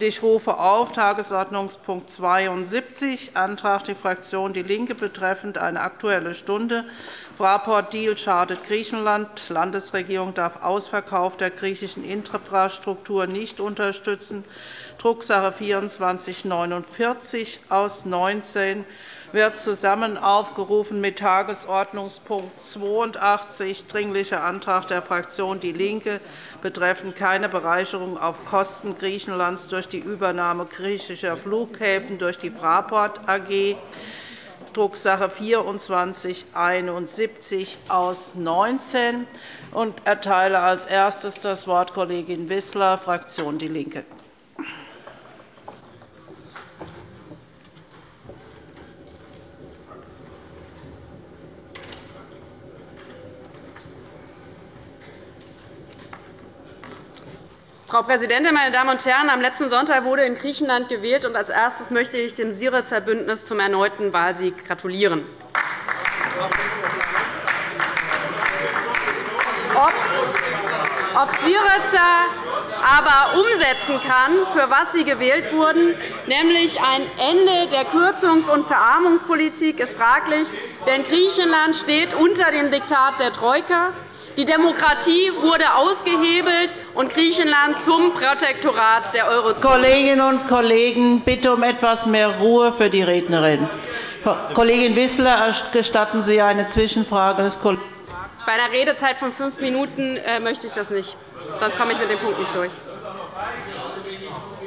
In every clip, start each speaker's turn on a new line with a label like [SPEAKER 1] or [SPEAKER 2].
[SPEAKER 1] Ich rufe auf Tagesordnungspunkt 72, Antrag der Fraktion DIE LINKE betreffend eine Aktuelle Stunde. Fraport-Deal schadet Griechenland. Landesregierung darf Ausverkauf der griechischen Infrastruktur nicht unterstützen. Drucksache 2449 aus 19 wird zusammen aufgerufen mit Tagesordnungspunkt 82, Dringlicher Antrag der Fraktion DIE LINKE betreffend keine Bereicherung auf Kosten Griechenlands durch die Übernahme griechischer Flughäfen durch die Fraport AG, Drucksache 2471 aus 19 und erteile als erstes das Wort Kollegin Wissler, Fraktion DIE LINKE.
[SPEAKER 2] Frau Präsidentin, meine Damen und Herren! Am letzten Sonntag wurde in Griechenland gewählt. und Als erstes möchte ich dem Syriza Bündnis zum erneuten Wahlsieg gratulieren. Ob Syriza aber umsetzen kann, für was sie gewählt wurden, nämlich ein Ende der Kürzungs- und Verarmungspolitik, ist fraglich. Denn Griechenland steht unter dem Diktat der Troika. Die Demokratie wurde ausgehebelt, und Griechenland zum Protektorat der Eurozone.
[SPEAKER 1] Kolleginnen und Kollegen, bitte um etwas mehr Ruhe für die Rednerin. Kollegin Wissler, gestatten Sie eine Zwischenfrage des Kollegen?
[SPEAKER 2] Bei einer Redezeit von fünf Minuten äh, möchte ich das nicht. Sonst komme ich mit dem Punkt nicht durch.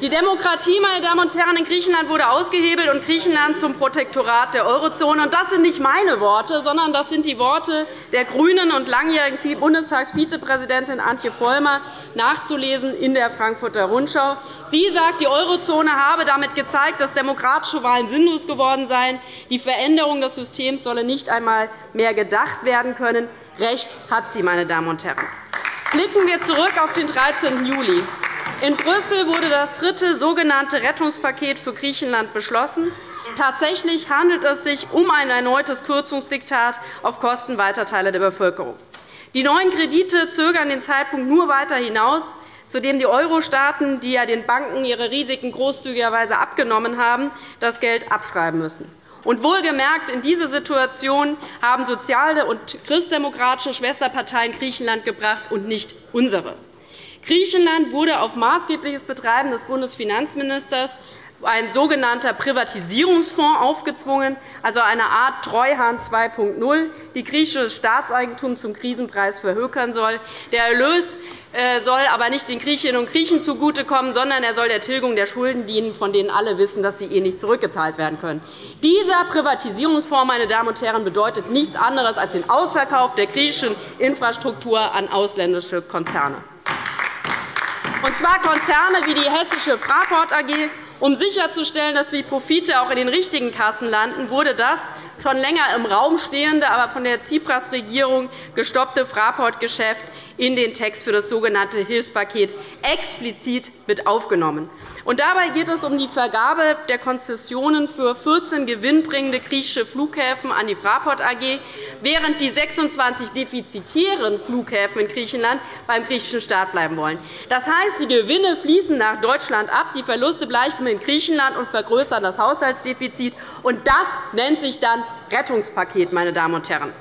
[SPEAKER 2] Die Demokratie meine Damen und Herren, in Griechenland wurde ausgehebelt und Griechenland zum Protektorat der Eurozone. Das sind nicht meine Worte, sondern das sind die Worte der GRÜNEN und langjährigen Bundestagsvizepräsidentin Antje Vollmer, nachzulesen in der Frankfurter Rundschau. Sie sagt, die Eurozone habe damit gezeigt, dass demokratische Wahlen sinnlos geworden seien. Die Veränderung des Systems solle nicht einmal mehr gedacht werden können. Recht hat sie, meine Damen und Herren. Blicken wir zurück auf den 13. Juli. In Brüssel wurde das dritte sogenannte Rettungspaket für Griechenland beschlossen. Tatsächlich handelt es sich um ein erneutes Kürzungsdiktat auf Kosten weiter Teile der Bevölkerung. Die neuen Kredite zögern den Zeitpunkt nur weiter hinaus, zudem die Euro-Staaten, die ja den Banken ihre Risiken großzügigerweise abgenommen haben, das Geld abschreiben müssen. Und wohlgemerkt, in diese Situation haben soziale und christdemokratische Schwesterparteien Griechenland gebracht und nicht unsere. Griechenland wurde auf maßgebliches Betreiben des Bundesfinanzministers ein sogenannter Privatisierungsfonds aufgezwungen, also eine Art Treuhand 2.0, die griechisches Staatseigentum zum Krisenpreis verhökern soll. Der Erlös äh, soll aber nicht den Griechinnen und Griechen zugutekommen, sondern er soll der Tilgung der Schulden dienen, von denen alle wissen, dass sie eh nicht zurückgezahlt werden können. Dieser Privatisierungsfonds meine Damen und Herren, bedeutet nichts anderes als den Ausverkauf der griechischen Infrastruktur an ausländische Konzerne und zwar Konzerne wie die Hessische Fraport AG. Um sicherzustellen, dass die Profite auch in den richtigen Kassen landen, wurde das schon länger im Raum stehende, aber von der Tsipras-Regierung gestoppte Fraport-Geschäft in den Text für das sogenannte Hilfspaket explizit mit aufgenommen. Und dabei geht es um die Vergabe der Konzessionen für 14 gewinnbringende griechische Flughäfen an die Fraport AG, während die 26 defizitären Flughäfen in Griechenland beim griechischen Staat bleiben wollen. Das heißt, die Gewinne fließen nach Deutschland ab, die Verluste bleiben in Griechenland und vergrößern das Haushaltsdefizit. Und das nennt sich dann Rettungspaket, meine Damen und Herren.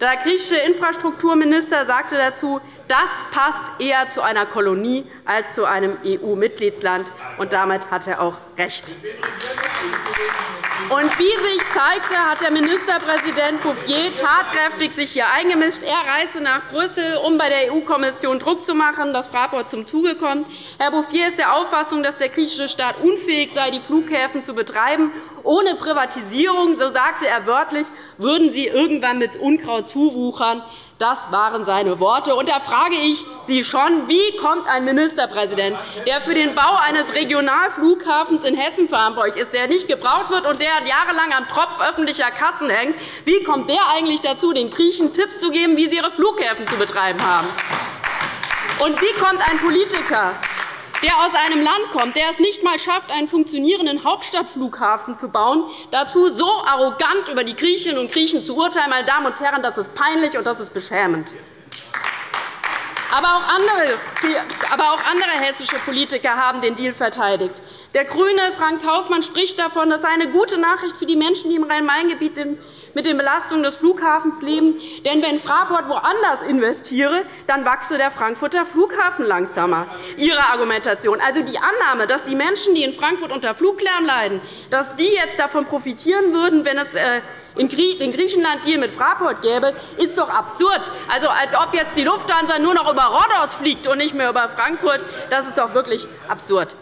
[SPEAKER 2] Der griechische Infrastrukturminister sagte dazu, das passt eher zu einer Kolonie als zu einem EU-Mitgliedsland. Und damit hat er auch recht. Und wie sich zeigte, hat der Ministerpräsident Bouffier tatkräftig sich hier eingemischt. Er reiste nach Brüssel, um bei der EU-Kommission Druck zu machen, dass Fraport zum Zuge kommt. Herr Bouffier ist der Auffassung, dass der griechische Staat unfähig sei, die Flughäfen zu betreiben. Ohne Privatisierung, so sagte er wörtlich, würden sie irgendwann mit Unkraut zuwuchern. Das waren seine Worte. Und da frage ich Sie schon, wie kommt ein Ministerpräsident, der für den Bau eines Regionalflughafens in Hessen verantwortlich ist, der nicht gebraucht wird und der jahrelang am Tropf öffentlicher Kassen hängt, wie kommt der eigentlich dazu, den Griechen Tipps zu geben, wie sie ihre Flughäfen zu betreiben haben? Und wie kommt ein Politiker, der aus einem Land kommt, der es nicht einmal schafft, einen funktionierenden Hauptstadtflughafen zu bauen, dazu so arrogant über die Griechinnen und Griechen zu urteilen, meine Damen und Herren, das ist peinlich und das ist beschämend. Aber auch, andere, hessische Politiker haben den Deal verteidigt. Der GRÜNE Frank Kaufmann spricht davon, das sei eine gute Nachricht für die Menschen, die im Rhein-Main-Gebiet mit den Belastungen des Flughafens leben. Denn wenn Fraport woanders investiere, dann wachse der Frankfurter Flughafen langsamer. Ihre Argumentation. Also die Annahme, dass die Menschen, die in Frankfurt unter Fluglärm leiden, dass die jetzt davon profitieren würden, wenn es äh, in Griechenland Deal mit Fraport gäbe, ist doch absurd. Also, als ob jetzt die Lufthansa nur noch über Rhodos fliegt und nicht mehr über Frankfurt. Das ist doch wirklich absurd.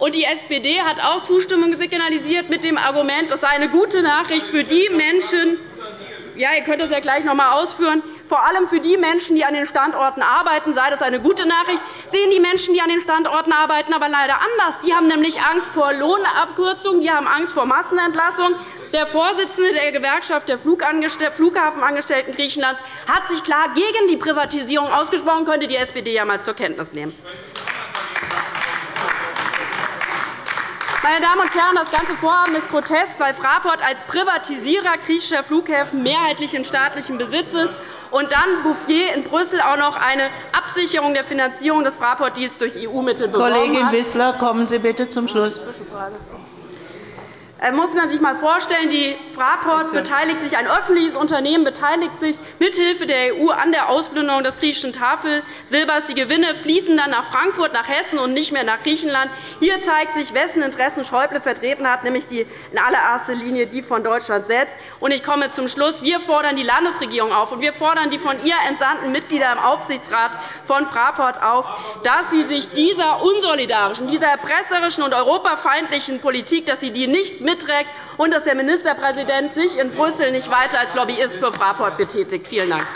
[SPEAKER 2] Und die SPD hat auch Zustimmung signalisiert mit dem Argument, das sei eine gute Nachricht für die Menschen, ja, ihr könnt das ja gleich noch einmal ausführen, vor allem für die Menschen, die an den Standorten arbeiten, sei das eine gute Nachricht, sehen die Menschen, die an den Standorten arbeiten, aber leider anders. Die haben nämlich Angst vor Lohnabkürzungen, die haben Angst vor Massenentlassung. Der Vorsitzende der Gewerkschaft der Flughafenangestellten Griechenlands hat sich klar gegen die Privatisierung ausgesprochen, könnte die SPD ja einmal zur Kenntnis nehmen. Meine Damen und Herren, das ganze Vorhaben ist grotesk, weil Fraport als Privatisierer griechischer Flughäfen mehrheitlich in staatlichem Besitz ist und dann Bouffier in Brüssel auch noch eine Absicherung der Finanzierung des Fraport-Deals durch EU-Mittel beworben
[SPEAKER 1] Kollegin Wissler, kommen Sie bitte zum Schluss.
[SPEAKER 2] Äh, muss man sich einmal vorstellen, die Fraport beteiligt sich, ein öffentliches Unternehmen beteiligt sich mithilfe der EU an der Ausplünderung des griechischen Tafelsilbers. Die Gewinne fließen dann nach Frankfurt, nach Hessen und nicht mehr nach Griechenland. Hier zeigt sich, wessen Interessen Schäuble vertreten hat, nämlich die in allererster Linie die von Deutschland selbst. Ich komme zum Schluss. Wir fordern die Landesregierung auf, und wir fordern die von ihr entsandten Mitglieder im Aufsichtsrat von Fraport auf, dass sie sich dieser unsolidarischen, dieser erpresserischen und europafeindlichen Politik dass sie die nicht mitträgt und dass der Ministerpräsident sich in Brüssel nicht weiter als Lobbyist für Fraport betätigt. Vielen Dank.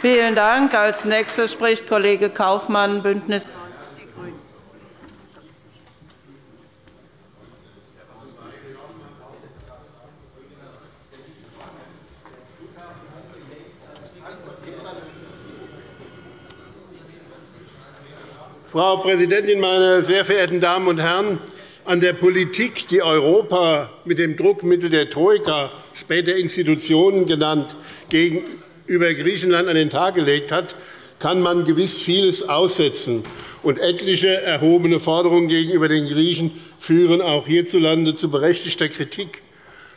[SPEAKER 1] Vielen Dank. Als nächster spricht Kollege Kaufmann, Bündnis
[SPEAKER 3] Frau Präsidentin, meine sehr verehrten Damen und Herren! An der Politik, die Europa mit dem Druckmittel der Troika, später Institutionen genannt, gegenüber Griechenland an den Tag gelegt hat, kann man gewiss vieles aussetzen. Und etliche erhobene Forderungen gegenüber den Griechen führen auch hierzulande zu berechtigter Kritik.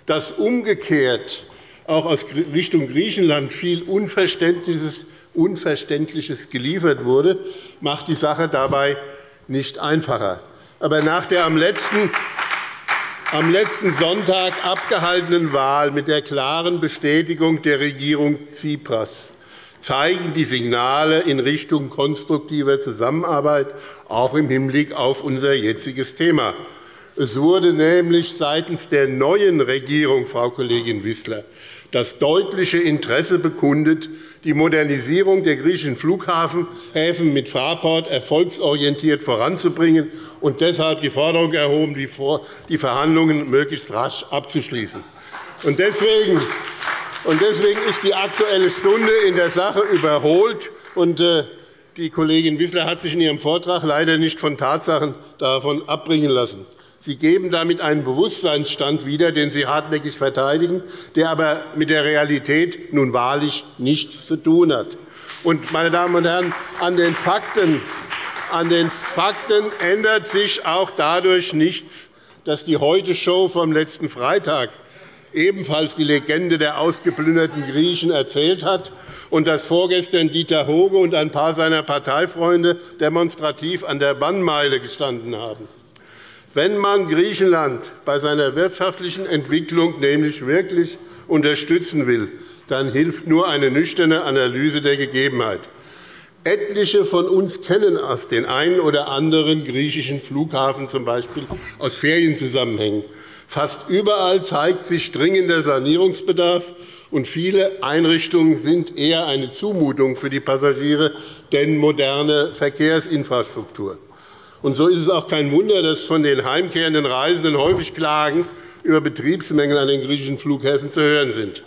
[SPEAKER 3] Dass umgekehrt auch aus Richtung Griechenland viel Unverständliches Unverständliches geliefert wurde, macht die Sache dabei nicht einfacher. Aber nach der am letzten, am letzten Sonntag abgehaltenen Wahl mit der klaren Bestätigung der Regierung Tsipras zeigen die Signale in Richtung konstruktiver Zusammenarbeit, auch im Hinblick auf unser jetziges Thema. Es wurde nämlich seitens der neuen Regierung, Frau Kollegin Wissler, das deutliche Interesse bekundet, die Modernisierung der griechischen Flughäfen mit Fraport erfolgsorientiert voranzubringen und deshalb die Forderung erhoben, die Verhandlungen möglichst rasch abzuschließen. Deswegen ist die Aktuelle Stunde in der Sache überholt. Äh, die Kollegin Wissler hat sich in ihrem Vortrag leider nicht von Tatsachen davon abbringen lassen. Sie geben damit einen Bewusstseinsstand wieder, den Sie hartnäckig verteidigen, der aber mit der Realität nun wahrlich nichts zu tun hat. Und, meine Damen und Herren, an den Fakten, an den Fakten ändert sich auch dadurch nichts, dass die Heute-Show vom letzten Freitag ebenfalls die Legende der ausgeplünderten Griechen erzählt hat und dass vorgestern Dieter Hoge und ein paar seiner Parteifreunde demonstrativ an der Bannmeile gestanden haben. Wenn man Griechenland bei seiner wirtschaftlichen Entwicklung nämlich wirklich unterstützen will, dann hilft nur eine nüchterne Analyse der Gegebenheit. Etliche von uns kennen aus den einen oder anderen griechischen Flughafen, z. B. aus Ferienzusammenhängen. Fast überall zeigt sich dringender Sanierungsbedarf, und viele Einrichtungen sind eher eine Zumutung für die Passagiere denn moderne Verkehrsinfrastruktur. Und so ist es auch kein Wunder, dass von den heimkehrenden Reisenden häufig Klagen über Betriebsmängel an den griechischen Flughäfen zu hören sind.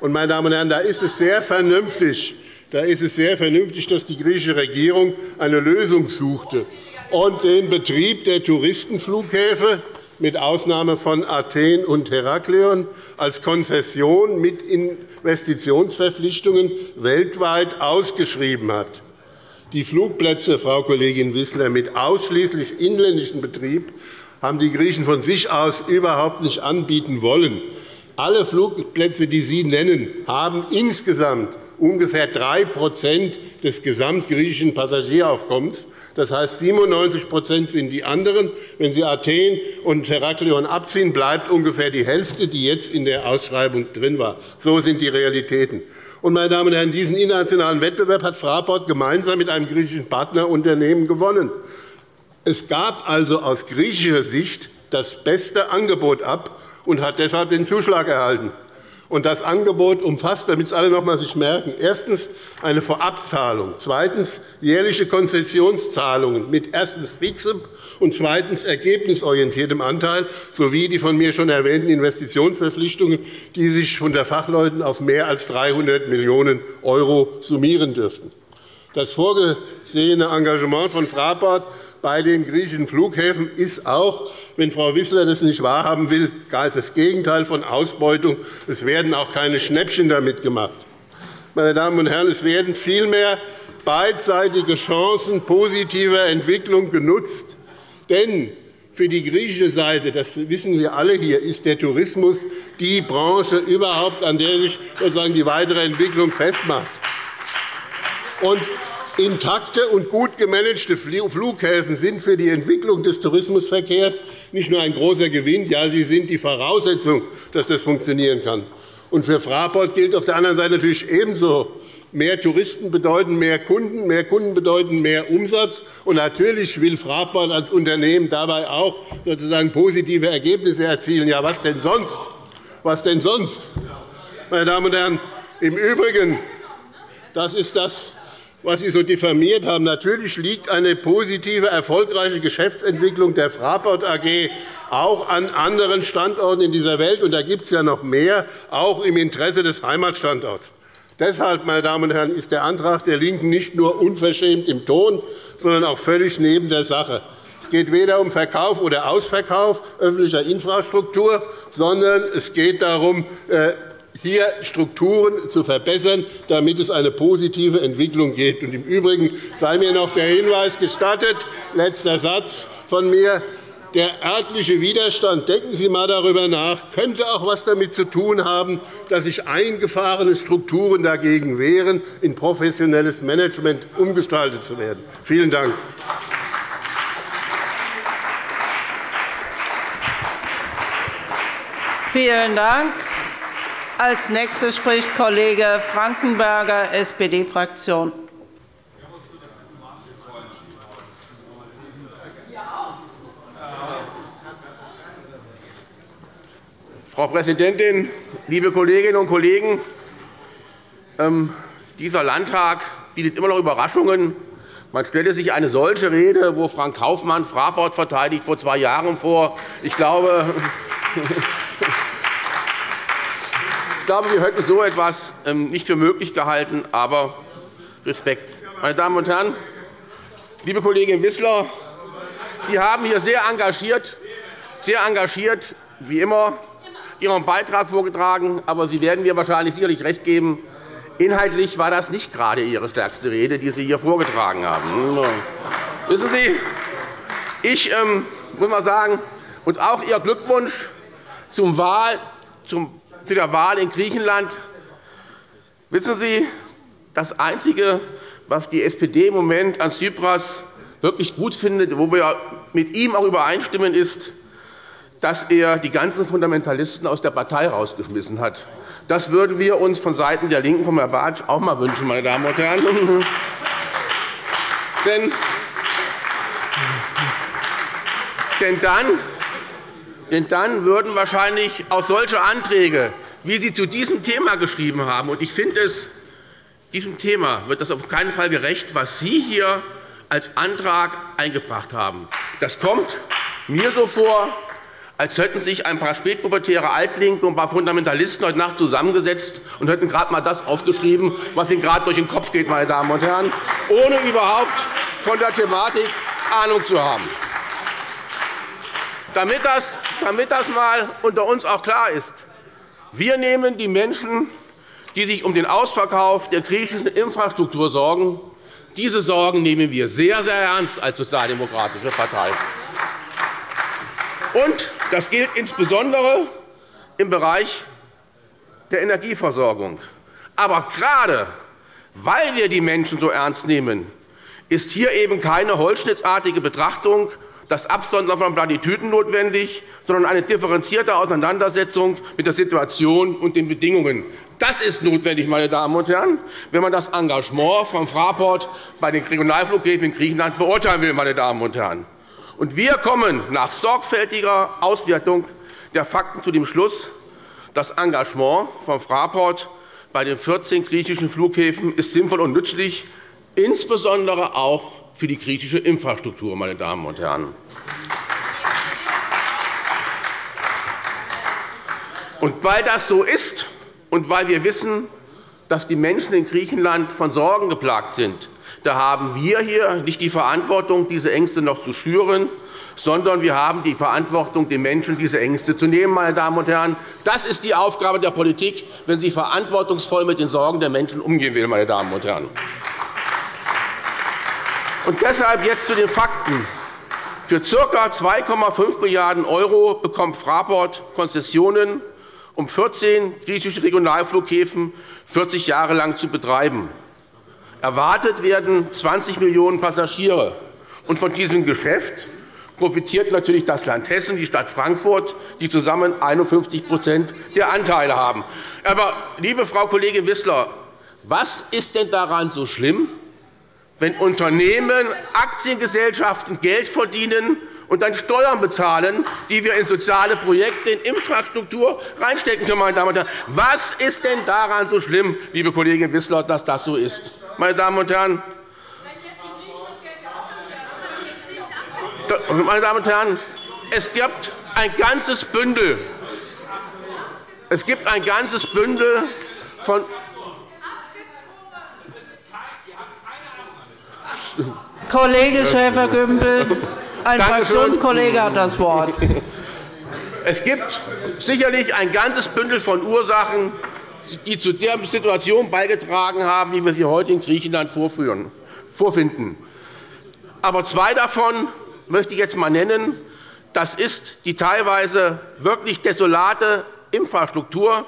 [SPEAKER 3] Und, meine Damen und Herren, da ist es sehr vernünftig, da ist es sehr vernünftig, dass die griechische Regierung eine Lösung suchte und den Betrieb der Touristenflughäfen mit Ausnahme von Athen und Heraklion als Konzession mit Investitionsverpflichtungen weltweit ausgeschrieben hat. Die Flugplätze, Frau Kollegin Wissler, mit ausschließlich inländischem Betrieb haben die Griechen von sich aus überhaupt nicht anbieten wollen. Alle Flugplätze, die Sie nennen, haben insgesamt ungefähr 3% des gesamtgriechischen Passagieraufkommens. Das heißt, 97% sind die anderen. Wenn Sie Athen und Heraklion abziehen, bleibt ungefähr die Hälfte, die jetzt in der Ausschreibung drin war. So sind die Realitäten. Meine Damen und Herren, diesen internationalen Wettbewerb hat Fraport gemeinsam mit einem griechischen Partnerunternehmen gewonnen. Es gab also aus griechischer Sicht das beste Angebot ab und hat deshalb den Zuschlag erhalten. Und das Angebot umfasst, damit es alle noch einmal sich merken, erstens eine Vorabzahlung, zweitens jährliche Konzessionszahlungen mit erstens fixem und zweitens ergebnisorientiertem Anteil sowie die von mir schon erwähnten Investitionsverpflichtungen, die sich von der Fachleuten auf mehr als 300 Millionen € summieren dürften. Das vorgesehene Engagement von Fraport bei den griechischen Flughäfen ist auch, wenn Frau Wissler das nicht wahrhaben will, das Gegenteil von Ausbeutung. Es werden auch keine Schnäppchen damit gemacht. Meine Damen und Herren, es werden vielmehr beidseitige Chancen positiver Entwicklung genutzt. Denn für die griechische Seite, das wissen wir alle hier, ist der Tourismus die Branche überhaupt, an der sich sozusagen die weitere Entwicklung festmacht. Und Intakte und gut gemanagte Flughäfen sind für die Entwicklung des Tourismusverkehrs nicht nur ein großer Gewinn, ja, sie sind die Voraussetzung, dass das funktionieren kann. Und für Fraport gilt auf der anderen Seite natürlich ebenso. Mehr Touristen bedeuten mehr Kunden, mehr Kunden bedeuten mehr Umsatz. Und natürlich will Fraport als Unternehmen dabei auch sozusagen positive Ergebnisse erzielen. Ja, was denn sonst? Was denn sonst? Meine Damen und Herren, im Übrigen, das ist das, was Sie so diffamiert haben. Natürlich liegt eine positive, erfolgreiche Geschäftsentwicklung der Fraport AG auch an anderen Standorten in dieser Welt. Und da gibt es ja noch mehr, auch im Interesse des Heimatstandorts. Deshalb, meine Damen und Herren, ist der Antrag der LINKEN nicht nur unverschämt im Ton, sondern auch völlig neben der Sache. Es geht weder um Verkauf oder Ausverkauf öffentlicher Infrastruktur, sondern es geht darum, äh, hier Strukturen zu verbessern, damit es eine positive Entwicklung gibt. Im Übrigen sei mir noch der Hinweis gestattet, letzter Satz von mir, der örtliche Widerstand, denken Sie einmal darüber nach, könnte auch etwas damit zu tun haben, dass sich eingefahrene Strukturen dagegen wehren, in professionelles Management umgestaltet zu werden. Vielen Dank.
[SPEAKER 1] Vielen Dank. Als Nächster spricht Kollege Frankenberger, SPD-Fraktion.
[SPEAKER 4] Frau Präsidentin, liebe Kolleginnen und Kollegen! Ähm, dieser Landtag bietet immer noch Überraschungen. Man stelle sich eine solche Rede, wo Frank Kaufmann Fraport verteidigt, vor zwei Jahren vor. Ich glaube, Ich glaube, wir hätten so etwas ähm, nicht für möglich gehalten, aber Respekt. Meine Damen und Herren, liebe Kollegin Wissler, Sie haben hier sehr engagiert, sehr engagiert wie immer Ihren Beitrag vorgetragen, aber Sie werden mir wahrscheinlich sicherlich recht geben. Inhaltlich war das nicht gerade Ihre stärkste Rede, die Sie hier vorgetragen haben. Wissen Sie, ich ähm, muss mal sagen, und auch Ihr Glückwunsch zum Wahl, zum zu der Wahl in Griechenland. Wissen Sie, das Einzige, was die SPD im Moment an Tsipras wirklich gut findet, wo wir mit ihm auch übereinstimmen, ist, dass er die ganzen Fundamentalisten aus der Partei herausgeschmissen hat. Das würden wir uns von Seiten der LINKEN von Herrn Bartsch auch einmal wünschen, meine Damen und Herren. denn dann denn dann würden wahrscheinlich auch solche Anträge, wie Sie zu diesem Thema geschrieben haben, und ich finde es, diesem Thema wird das auf keinen Fall gerecht, was Sie hier als Antrag eingebracht haben. Das kommt mir so vor, als hätten sich ein paar spätpubertäre Altlinke und ein paar Fundamentalisten heute Nacht zusammengesetzt und hätten gerade einmal das aufgeschrieben, was ihnen gerade durch den Kopf geht, meine Damen und Herren, ohne überhaupt von der Thematik Ahnung zu haben. Damit das, damit das mal unter uns auch klar ist. Wir nehmen die Menschen, die sich um den Ausverkauf der griechischen Infrastruktur sorgen, diese Sorgen nehmen wir sehr, sehr ernst als Sozialdemokratische Partei. Und das gilt insbesondere im Bereich der Energieversorgung. Aber gerade weil wir die Menschen so ernst nehmen, ist hier eben keine holzschnittartige Betrachtung das Absondern von Plattitüden notwendig, sondern eine differenzierte Auseinandersetzung mit der Situation und den Bedingungen. Das ist notwendig, meine Damen und Herren, wenn man das Engagement von Fraport bei den Regionalflughäfen in Griechenland beurteilen will. Meine Damen und Herren. Und wir kommen nach sorgfältiger Auswertung der Fakten zu dem Schluss, das Engagement von Fraport bei den 14 griechischen Flughäfen ist sinnvoll und nützlich, insbesondere auch für die griechische Infrastruktur. Meine Damen und Herren. Und weil das so ist und weil wir wissen, dass die Menschen in Griechenland von Sorgen geplagt sind, da haben wir hier nicht die Verantwortung, diese Ängste noch zu schüren, sondern wir haben die Verantwortung, den Menschen diese Ängste zu nehmen. Meine Damen und Herren. Das ist die Aufgabe der Politik, wenn sie verantwortungsvoll mit den Sorgen der Menschen umgehen will. Meine Damen und Herren. Und deshalb jetzt zu den Fakten. Für ca. 2,5 Milliarden € bekommt Fraport Konzessionen, um 14 griechische Regionalflughäfen 40 Jahre lang zu betreiben. Erwartet werden 20 Millionen Passagiere. Und von diesem Geschäft profitiert natürlich das Land Hessen, die Stadt Frankfurt, die zusammen 51% der Anteile haben. Aber, liebe Frau Kollegin Wissler, was ist denn daran so schlimm, wenn Unternehmen, Aktiengesellschaften Geld verdienen und dann Steuern bezahlen, die wir in soziale Projekte, in Infrastruktur reinstecken können. Meine Damen und Herren. Was ist denn daran so schlimm, liebe Kollegin Wissler, dass das so ist? Meine Damen und Herren, meine Damen und Herren, es gibt ein ganzes Bündel, es gibt ein ganzes Bündel von
[SPEAKER 1] Kollege Schäfer-Gümbel, ein Fraktionskollege hat das Wort.
[SPEAKER 4] Es gibt sicherlich ein ganzes Bündel von Ursachen, die zu der Situation beigetragen haben, wie wir sie heute in Griechenland vorfinden. Aber zwei davon möchte ich jetzt einmal nennen. Das ist die teilweise wirklich desolate Infrastruktur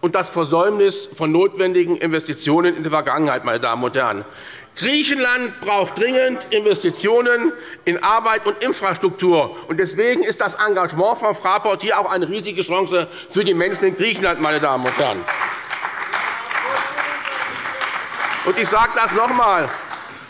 [SPEAKER 4] und das Versäumnis von notwendigen Investitionen in der Vergangenheit. Meine Damen und Herren. Griechenland braucht dringend Investitionen in Arbeit und Infrastruktur. Deswegen ist das Engagement von Fraport hier auch eine riesige Chance für die Menschen in Griechenland. Meine Damen und Herren. Ich sage das noch einmal.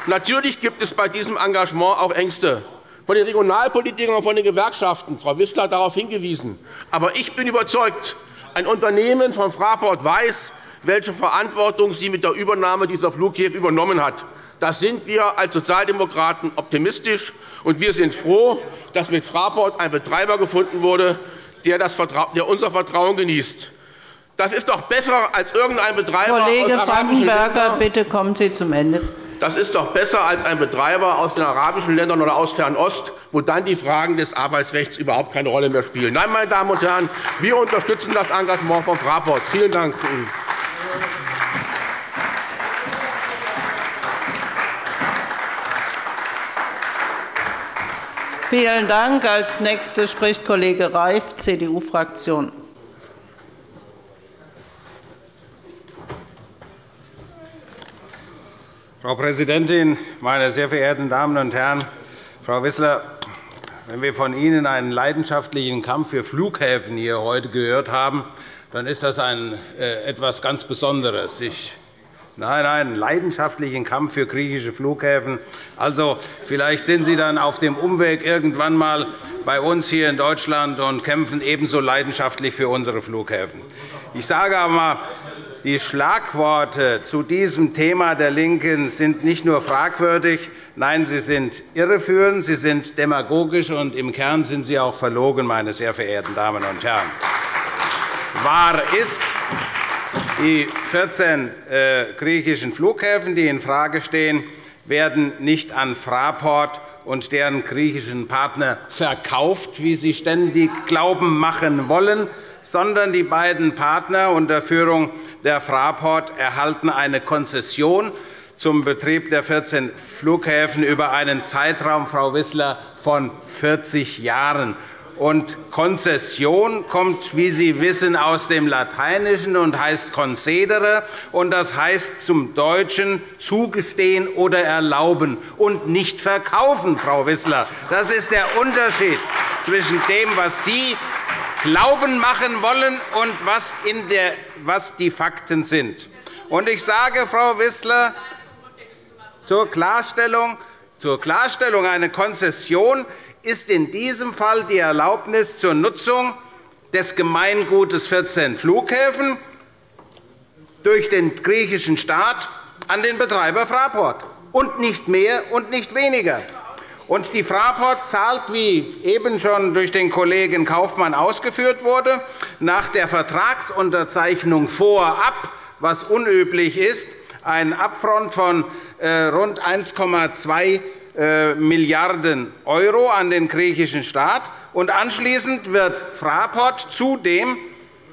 [SPEAKER 4] Natürlich gibt es bei diesem Engagement auch Ängste von den Regionalpolitikern und von den Gewerkschaften. Frau Wissler hat darauf hingewiesen. Aber ich bin überzeugt, ein Unternehmen von Fraport weiß, welche Verantwortung sie mit der Übernahme dieser Flughäfen übernommen hat. Da sind wir als Sozialdemokraten optimistisch, und wir sind froh, dass mit Fraport ein Betreiber gefunden wurde, der unser Vertrauen genießt. Das ist doch besser als irgendein Betreiber
[SPEAKER 1] Kollege aus arabischen Ländern. bitte kommen Sie zum Ende.
[SPEAKER 4] Das ist doch besser als ein Betreiber aus den arabischen Ländern oder aus Fernost, wo dann die Fragen des Arbeitsrechts überhaupt keine Rolle mehr spielen. Nein, meine Damen und Herren, wir unterstützen das Engagement von Fraport. Vielen Dank.
[SPEAKER 1] Vielen Dank. Als Nächster spricht Kollege Reif, CDU-Fraktion.
[SPEAKER 5] Frau Präsidentin, meine sehr verehrten Damen und Herren! Frau Wissler, wenn wir von Ihnen einen leidenschaftlichen Kampf für Flughäfen hier heute gehört haben, dann ist das äh, etwas ganz Besonderes. Ich Nein, nein, leidenschaftlichen Kampf für griechische Flughäfen. Also, vielleicht sind Sie dann auf dem Umweg irgendwann einmal bei uns hier in Deutschland und kämpfen ebenso leidenschaftlich für unsere Flughäfen. Ich sage aber, die Schlagworte zu diesem Thema der LINKEN sind nicht nur fragwürdig, nein, sie sind irreführend, sie sind demagogisch, und im Kern sind sie auch verlogen, meine sehr verehrten Damen und Herren. Wahr ist, die 14 äh, griechischen Flughäfen, die infrage stehen, werden nicht an Fraport und deren griechischen Partner verkauft, wie Sie ständig glauben machen wollen, sondern die beiden Partner unter Führung der Fraport erhalten eine Konzession zum Betrieb der 14 Flughäfen über einen Zeitraum, Frau Wissler, von 40 Jahren. Und Konzession kommt, wie Sie wissen, aus dem Lateinischen und heißt concedere, und das heißt zum Deutschen zugestehen oder erlauben und nicht verkaufen, Frau Wissler. Das ist der Unterschied zwischen dem, was Sie glauben machen wollen und was, der, was die Fakten sind. Und ich sage, Frau Wissler, zur Klarstellung, zur Klarstellung eine Konzession ist in diesem Fall die Erlaubnis zur Nutzung des Gemeingutes 14 Flughäfen durch den griechischen Staat an den Betreiber Fraport, und nicht mehr und nicht weniger. Und die Fraport zahlt, wie eben schon durch den Kollegen Kaufmann ausgeführt wurde, nach der Vertragsunterzeichnung vorab, was unüblich ist, einen Upfront von äh, rund 1,2 äh, Milliarden € an den griechischen Staat. Und anschließend wird Fraport zudem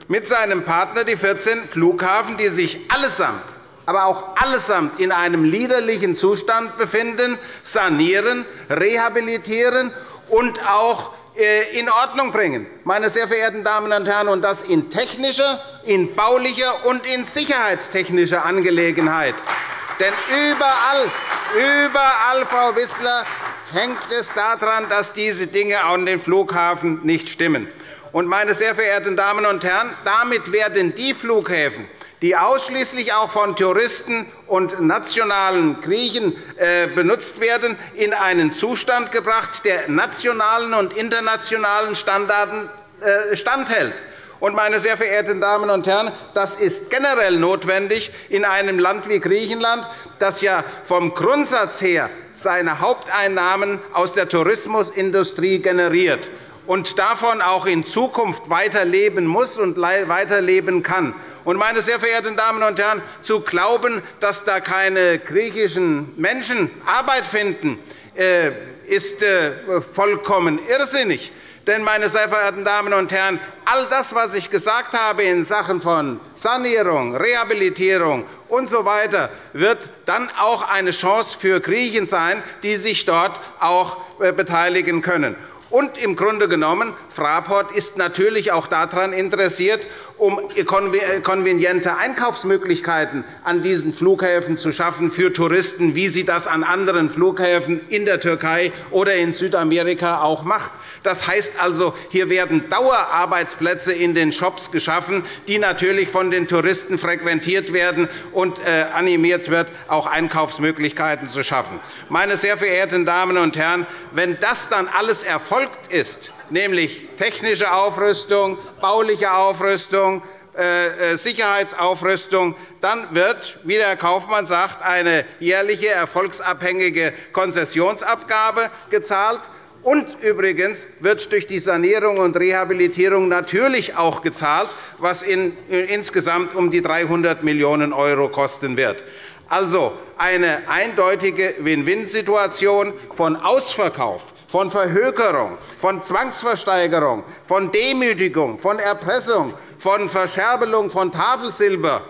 [SPEAKER 5] mit seinem Partner die 14 Flughafen, die sich allesamt aber auch allesamt in einem liederlichen Zustand befinden, sanieren, rehabilitieren und auch äh, in Ordnung bringen. Meine sehr verehrten Damen und Herren, und das in technischer, in baulicher und in sicherheitstechnischer Angelegenheit. Denn überall, überall, Frau Wissler, hängt es daran, dass diese Dinge an den Flughafen nicht stimmen. Und, meine sehr verehrten Damen und Herren, damit werden die Flughäfen, die ausschließlich auch von Touristen und nationalen Griechen äh, benutzt werden, in einen Zustand gebracht, der nationalen und internationalen Standarden äh, standhält. Meine sehr verehrten Damen und Herren, das ist generell notwendig in einem Land wie Griechenland, das ja vom Grundsatz her seine Haupteinnahmen aus der Tourismusindustrie generiert und davon auch in Zukunft weiterleben muss und weiterleben kann. meine sehr verehrten Damen und Herren, zu glauben, dass da keine griechischen Menschen Arbeit finden, äh, ist äh, vollkommen irrsinnig. Denn, meine sehr verehrten Damen und Herren, all das, was ich gesagt habe in Sachen von Sanierung, Rehabilitierung usw. So wird dann auch eine Chance für Griechen sein, die sich dort auch äh, beteiligen können. Und im Grunde genommen, Fraport ist natürlich auch daran interessiert, um konveniente Einkaufsmöglichkeiten an diesen Flughäfen zu schaffen für Touristen, wie sie das an anderen Flughäfen in der Türkei oder in Südamerika auch macht. Das heißt also, hier werden Dauerarbeitsplätze in den Shops geschaffen, die natürlich von den Touristen frequentiert werden und äh, animiert wird, auch Einkaufsmöglichkeiten zu schaffen. Meine sehr verehrten Damen und Herren, wenn das dann alles erfolgt ist, nämlich technische Aufrüstung, bauliche Aufrüstung, äh, äh, Sicherheitsaufrüstung, dann wird, wie der Herr Kaufmann sagt, eine jährliche erfolgsabhängige Konzessionsabgabe gezahlt. Und übrigens wird durch die Sanierung und Rehabilitierung natürlich auch gezahlt, was insgesamt um die 300 Millionen € kosten wird. Also eine eindeutige Win-Win-Situation von Ausverkauf, von Verhökerung, von Zwangsversteigerung, von Demütigung, von Erpressung, von Verscherbelung von Tafelsilber.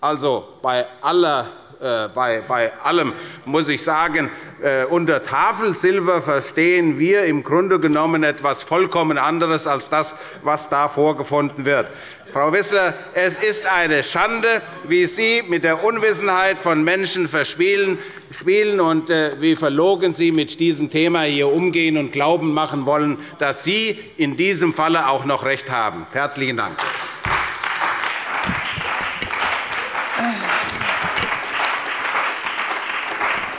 [SPEAKER 5] Also bei aller äh, bei allem muss ich sagen, äh, unter Tafelsilber verstehen wir im Grunde genommen etwas vollkommen anderes als das, was da vorgefunden wird. Frau Wissler, es ist eine Schande, wie Sie mit der Unwissenheit von Menschen verspielen spielen und äh, wie verlogen Sie mit diesem Thema hier umgehen und glauben machen wollen, dass Sie in diesem Falle auch noch recht haben. – Herzlichen Dank.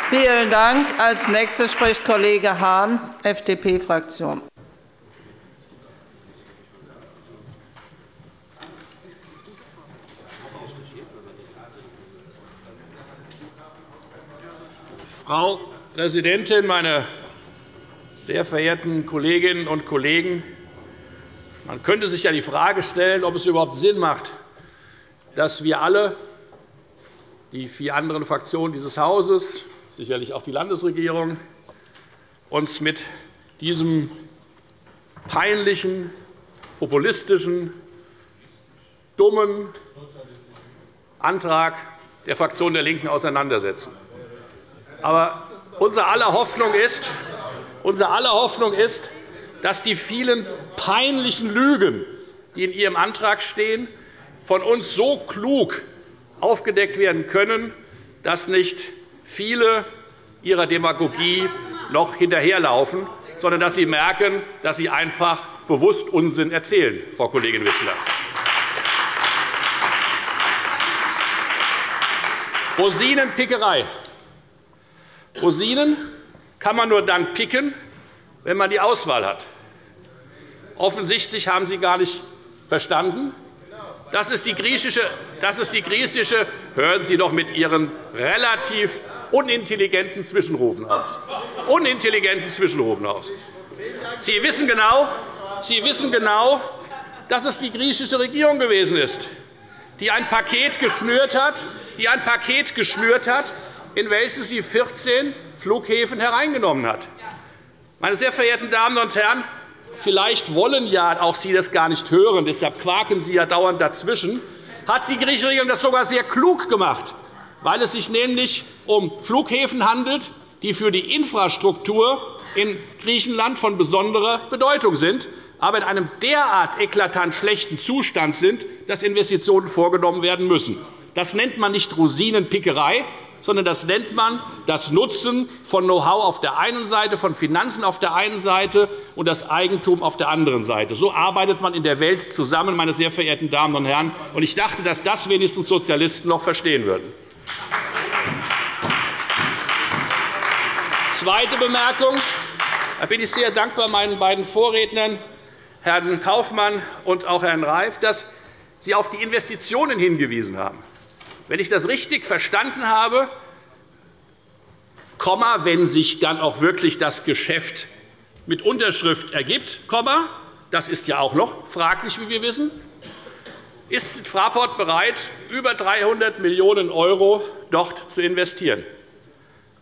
[SPEAKER 1] Vielen Dank. Als Nächster spricht Kollege Hahn, FDP-Fraktion.
[SPEAKER 6] Frau Präsidentin, meine sehr verehrten Kolleginnen und Kollegen! Man könnte sich ja die Frage stellen, ob es überhaupt Sinn macht, dass wir alle, die vier anderen Fraktionen dieses Hauses, sicherlich auch die Landesregierung uns mit diesem peinlichen, populistischen, dummen Antrag der Fraktion der LINKEN auseinandersetzen. Aber unsere aller Hoffnung ist, unsere aller Hoffnung ist, dass die vielen peinlichen Lügen, die in Ihrem Antrag stehen, von uns so klug aufgedeckt werden können, dass nicht viele Ihrer Demagogie noch hinterherlaufen, sondern dass Sie merken, dass Sie einfach bewusst Unsinn erzählen, Frau Kollegin Wissler. Rosinenpickerei. Rosinen kann man nur dann picken, wenn man die Auswahl hat. Offensichtlich haben Sie gar nicht verstanden. Das ist die griechische, das ist die griechische hören Sie doch mit Ihren relativ unintelligenten Zwischenrufen aus. Unintelligenten Zwischenrufen aus. Sie wissen genau, Sie wissen genau, dass es die griechische Regierung gewesen ist, die ein Paket geschnürt hat, die ein Paket geschnürt hat, in welches sie 14 Flughäfen hereingenommen hat. Meine sehr verehrten Damen und Herren, vielleicht wollen ja auch Sie das gar nicht hören, deshalb quaken Sie ja dauernd dazwischen, hat die griechische Regierung das sogar sehr klug gemacht, weil es sich nämlich um Flughäfen handelt, die für die Infrastruktur in Griechenland von besonderer Bedeutung sind, aber in einem derart eklatant schlechten Zustand sind, dass Investitionen vorgenommen werden müssen. Das nennt man nicht Rosinenpickerei, sondern das nennt man das Nutzen von Know-how auf der einen Seite, von Finanzen auf der einen Seite und das Eigentum auf der anderen Seite. So arbeitet man in der Welt zusammen, meine sehr verehrten Damen und Herren. Ich dachte, dass das wenigstens Sozialisten noch verstehen würden. Zweite Bemerkung. Da bin ich sehr dankbar meinen beiden Vorrednern, Herrn Kaufmann und auch Herrn Reif, dass Sie auf die Investitionen hingewiesen haben. Wenn ich das richtig verstanden habe, wenn sich dann auch wirklich das Geschäft mit Unterschrift ergibt, das ist ja auch noch fraglich, wie wir wissen, ist Fraport bereit, über 300 Millionen € dort zu investieren.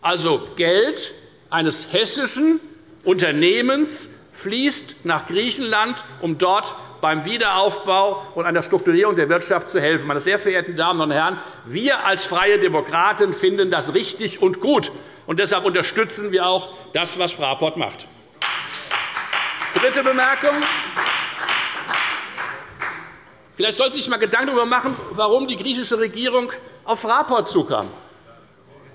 [SPEAKER 6] Also Geld eines hessischen Unternehmens fließt nach Griechenland, um dort beim Wiederaufbau und an der Strukturierung der Wirtschaft zu helfen. Meine sehr verehrten Damen und Herren, wir als Freie Demokraten finden das richtig und gut. Und deshalb unterstützen wir auch das, was Fraport macht. Dritte Bemerkung. Vielleicht sollte sich einmal Gedanken darüber machen, warum die griechische Regierung auf Fraport zukam.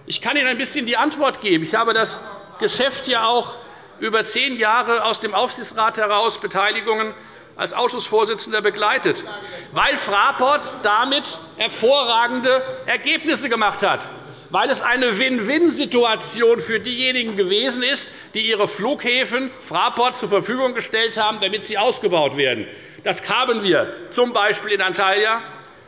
[SPEAKER 6] Ich kann Ihnen ein bisschen die Antwort geben. Ich habe das Geschäft ja auch über zehn Jahre aus dem Aufsichtsrat heraus Beteiligungen als Ausschussvorsitzender begleitet, weil Fraport damit hervorragende Ergebnisse gemacht hat, weil es eine Win-Win-Situation für diejenigen gewesen ist, die ihre Flughäfen Fraport zur Verfügung gestellt haben, damit sie ausgebaut werden. Das haben wir z. B. in Antalya,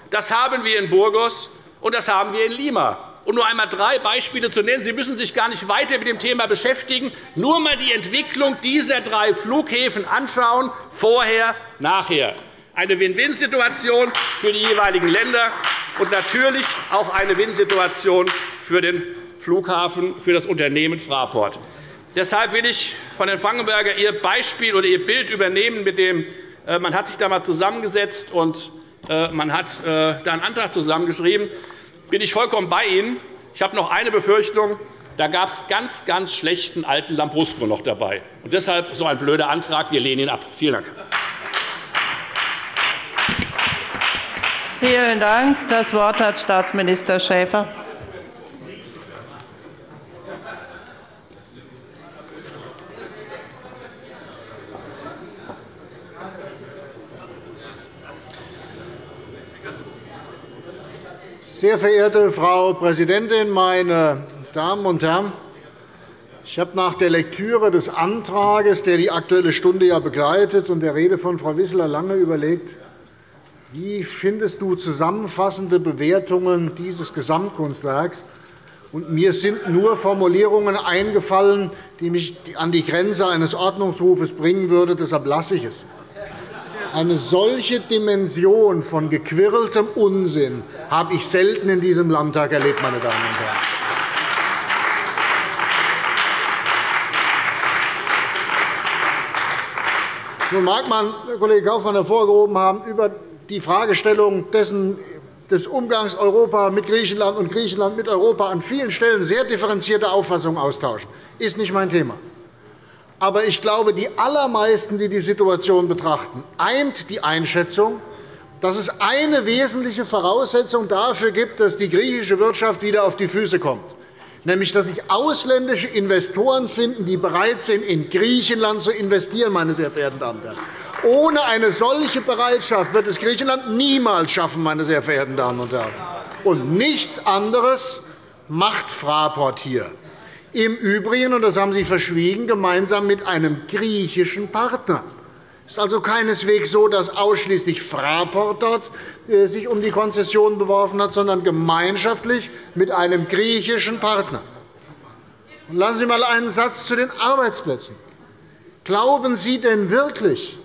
[SPEAKER 6] das haben wir in Burgos und das haben wir in Lima um nur einmal drei Beispiele zu nennen. Sie müssen sich gar nicht weiter mit dem Thema beschäftigen. Nur einmal die Entwicklung dieser drei Flughäfen anschauen, vorher, nachher. Eine Win-Win-Situation für die jeweiligen Länder und natürlich auch eine Win-Situation für den Flughafen, für das Unternehmen Fraport. Deshalb will ich von Herrn Fangenberger Ihr Beispiel oder Ihr Bild übernehmen, mit dem äh, man hat sich da einmal zusammengesetzt und äh, man hat äh, da einen Antrag zusammengeschrieben bin ich vollkommen bei Ihnen. Ich habe noch eine Befürchtung. Da gab es ganz, ganz schlechten alten Lambrusco noch dabei. Und deshalb so ein blöder Antrag. Wir lehnen ihn ab. Vielen Dank.
[SPEAKER 1] Vielen Dank. Das Wort hat Staatsminister Schäfer.
[SPEAKER 7] Sehr verehrte Frau Präsidentin, meine Damen und Herren! Ich habe nach der Lektüre des Antrags, der die Aktuelle Stunde ja begleitet, und der Rede von Frau Wissler lange überlegt, wie findest du zusammenfassende Bewertungen dieses Gesamtkunstwerks? Und mir sind nur Formulierungen eingefallen, die mich an die Grenze eines Ordnungsrufes bringen würden. Deshalb lasse ich es. Eine solche Dimension von gequirltem Unsinn habe ich selten in diesem Landtag erlebt, meine Damen und Herren. Nun mag man, Herr Kollege Kaufmann, hervorgehoben haben, über die Fragestellung dessen, des Umgangs Europa mit Griechenland und Griechenland mit Europa an vielen Stellen sehr differenzierte Auffassungen austauschen. Das ist nicht mein Thema. Aber ich glaube, die allermeisten, die die Situation betrachten, eint die Einschätzung, dass es eine wesentliche Voraussetzung dafür gibt, dass die griechische Wirtschaft wieder auf die Füße kommt, nämlich dass sich ausländische Investoren finden, die bereit sind, in Griechenland zu investieren. Meine sehr verehrten Damen und Herren. Ohne eine solche Bereitschaft wird es Griechenland niemals schaffen. Meine sehr verehrten Damen und Herren. Und nichts anderes macht Fraport hier. Im Übrigen, und das haben Sie verschwiegen, gemeinsam mit einem griechischen Partner. Es ist also keineswegs so, dass ausschließlich Fraport dort äh, sich um die Konzession beworfen hat, sondern gemeinschaftlich mit einem griechischen Partner. Lassen Sie einmal einen Satz zu den Arbeitsplätzen. Glauben Sie denn wirklich,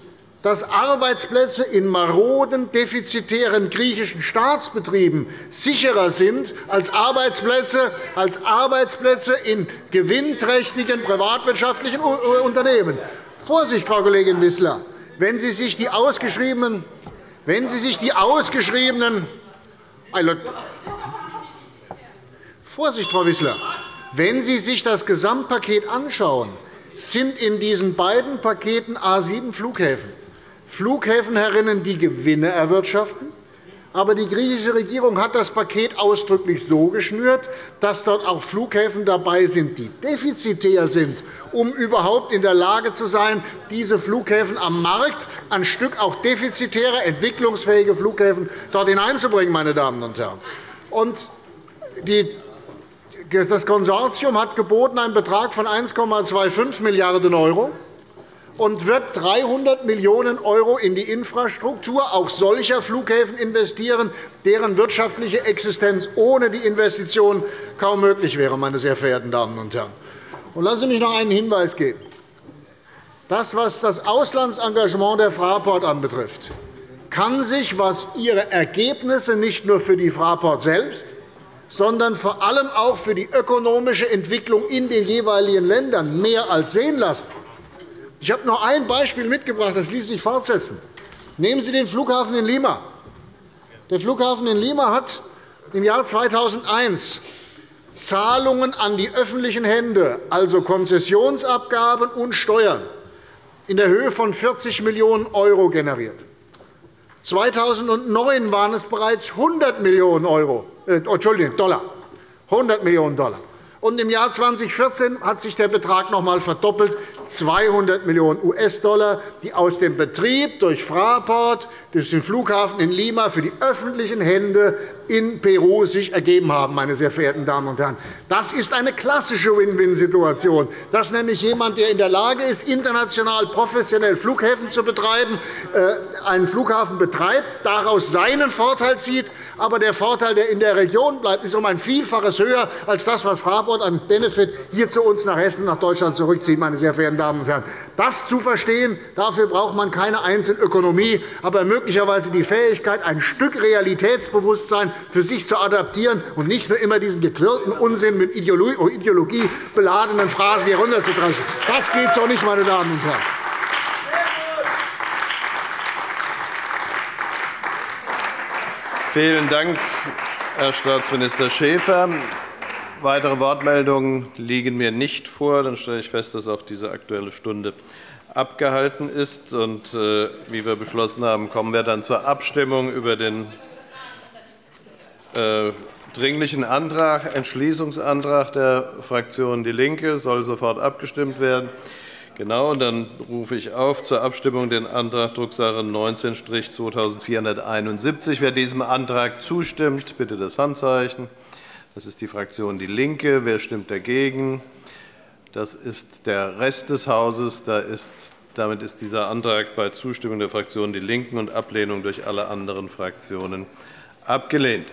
[SPEAKER 7] dass Arbeitsplätze in maroden, defizitären griechischen Staatsbetrieben sicherer sind als Arbeitsplätze, als Arbeitsplätze in gewinnträchtigen privatwirtschaftlichen Unternehmen. Vorsicht, Frau Kollegin Wissler! Wenn Sie sich die ausgeschriebenen, wenn Sie sich die ausgeschriebenen Vorsicht, Frau Wissler! Wenn Sie sich das Gesamtpaket anschauen, sind in diesen beiden Paketen A 7 Flughäfen Flughäfen die Gewinne erwirtschaften. Aber die griechische Regierung hat das Paket ausdrücklich so geschnürt, dass dort auch Flughäfen dabei sind, die defizitär sind, um überhaupt in der Lage zu sein, diese Flughäfen am Markt ein Stück auch defizitäre, entwicklungsfähige Flughäfen dort hineinzubringen. Meine Damen und Herren. Und das Konsortium hat geboten einen Betrag von 1,25 Milliarden € und wird 300 Millionen € in die Infrastruktur auch solcher Flughäfen investieren, deren wirtschaftliche Existenz ohne die Investition kaum möglich wäre. Meine sehr verehrten Damen und Herren. Lassen Sie mich noch einen Hinweis geben. Das, was das Auslandsengagement der Fraport anbetrifft, kann sich, was ihre Ergebnisse nicht nur für die Fraport selbst, sondern vor allem auch für die ökonomische Entwicklung in den jeweiligen Ländern mehr als sehen lassen. Ich habe noch ein Beispiel mitgebracht, das ließ sich fortsetzen. Nehmen Sie den Flughafen in Lima. Der Flughafen in Lima hat im Jahr 2001 Zahlungen an die öffentlichen Hände, also Konzessionsabgaben und Steuern, in der Höhe von 40 Millionen € generiert. 2009 waren es bereits 100 Millionen Euro, äh, Entschuldigung, Dollar. 100 Millionen $. Und Im Jahr 2014 hat sich der Betrag noch einmal verdoppelt, 200 Millionen US-Dollar, die aus dem Betrieb durch Fraport, durch den Flughafen in Lima für die öffentlichen Hände in Peru sich ergeben haben. Meine sehr verehrten Damen und Herren. Das ist eine klassische Win-Win-Situation, dass nämlich jemand, der in der Lage ist, international professionell Flughäfen zu betreiben, äh, einen Flughafen betreibt, daraus seinen Vorteil zieht, aber der Vorteil, der in der Region bleibt, ist um ein Vielfaches höher als das, was Fraport an Benefit hier zu uns nach Hessen, nach Deutschland zurückzieht. Meine sehr verehrten Damen und Herren. Das zu verstehen, dafür braucht man keine Einzelökonomie, aber möglicherweise die Fähigkeit, ein Stück Realitätsbewusstsein für sich zu adaptieren und nicht nur immer diesen gequirlten Unsinn mit Ideologie beladenen Phrasen hier runterzudreschen. Das geht so nicht, meine Damen und Herren.
[SPEAKER 8] Vielen Dank, Herr Staatsminister Schäfer. Weitere Wortmeldungen liegen mir nicht vor. Dann stelle ich fest, dass auch diese Aktuelle Stunde abgehalten ist. Und, äh, wie wir beschlossen haben, kommen wir dann zur Abstimmung über den äh, Dringlichen Antrag, Entschließungsantrag der Fraktion DIE LINKE soll sofort abgestimmt werden. Genau, dann rufe ich auf zur Abstimmung den Antrag Drucksache 19-2471. Wer diesem Antrag zustimmt, bitte das Handzeichen. Das ist die Fraktion DIE LINKE. Wer stimmt dagegen? Das ist der Rest des Hauses. Damit ist dieser Antrag bei Zustimmung der Fraktion DIE LINKEN und Ablehnung durch alle anderen Fraktionen abgelehnt.